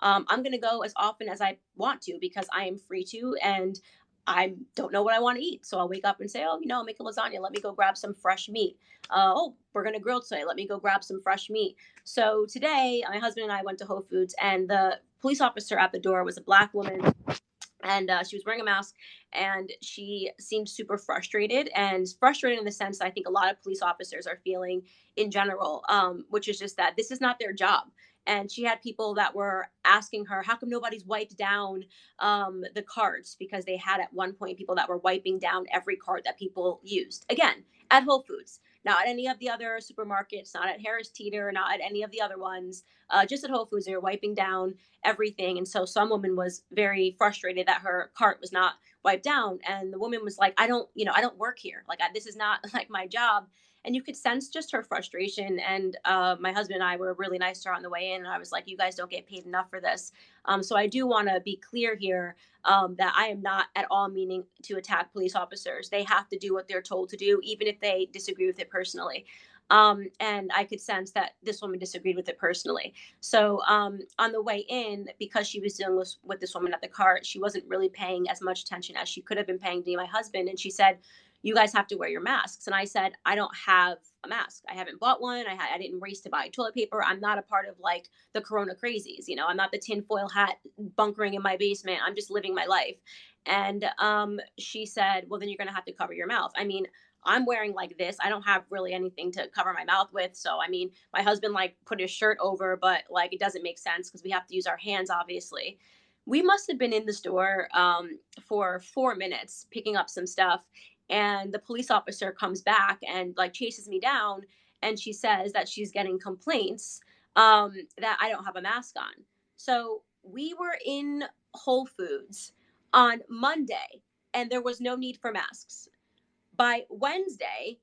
Um, I'm going to go as often as I want to because I am free to, and I don't know what I want to eat. So I'll wake up and say, oh, you know, make a lasagna. Let me go grab some fresh meat. Uh, oh, we're going to grill today. Let me go grab some fresh meat. So today, my husband and I went to Whole Foods, and the police officer at the door was a black woman and uh, she was wearing a mask and she seemed super frustrated and frustrated in the sense i think a lot of police officers are feeling in general um, which is just that this is not their job and she had people that were asking her how come nobody's wiped down um, the carts because they had at one point people that were wiping down every cart that people used again at whole foods not at any of the other supermarkets, not at Harris Teeter, not at any of the other ones, uh, just at Whole Foods. They were wiping down everything. And so some woman was very frustrated that her cart was not wiped down. And the woman was like, I don't, you know, I don't work here. Like, I, this is not like my job and you could sense just her frustration. And uh, my husband and I were really nice to her on the way in. And I was like, you guys don't get paid enough for this. Um, so I do want to be clear here um, that I am not at all meaning to attack police officers. They have to do what they're told to do, even if they disagree with it personally. Um, and I could sense that this woman disagreed with it personally. So um, on the way in, because she was dealing with, with this woman at the cart, she wasn't really paying as much attention as she could have been paying to my husband. And she said, you guys have to wear your masks. And I said, I don't have a mask. I haven't bought one. I, I didn't race to buy toilet paper. I'm not a part of like the corona crazies. You know, I'm not the tinfoil hat bunkering in my basement. I'm just living my life. And um, she said, well, then you're going to have to cover your mouth. I mean, I'm wearing like this. I don't have really anything to cover my mouth with. So, I mean, my husband like put his shirt over, but like it doesn't make sense because we have to use our hands, obviously. We must have been in the store um, for four minutes picking up some stuff and the police officer comes back and like chases me down and she says that she's getting complaints um, that I don't have a mask on. So we were in Whole Foods on Monday and there was no need for masks. By Wednesday,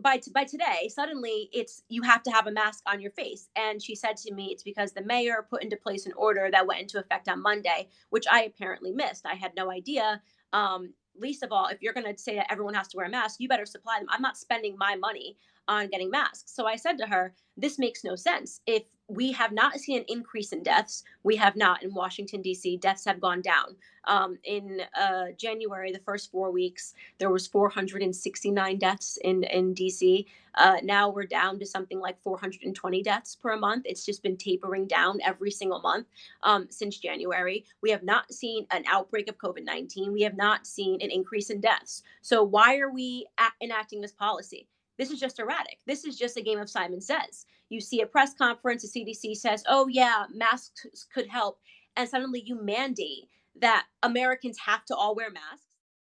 by, by, today, suddenly it's you have to have a mask on your face. And she said to me, it's because the mayor put into place an order that went into effect on Monday, which I apparently missed. I had no idea. Um, least of all, if you're going to say that everyone has to wear a mask, you better supply them. I'm not spending my money on getting masks. So I said to her, this makes no sense. If we have not seen an increase in deaths, we have not in Washington D.C. Deaths have gone down. Um, in uh, January, the first four weeks, there was 469 deaths in in D.C. Uh, now we're down to something like 420 deaths per month. It's just been tapering down every single month um, since January. We have not seen an outbreak of COVID 19. We have not seen an increase in deaths. So why are we enacting this policy? This is just erratic. This is just a game of Simon Says. You see a press conference, the CDC says, oh, yeah, masks could help. And suddenly you mandate that Americans have to all wear masks.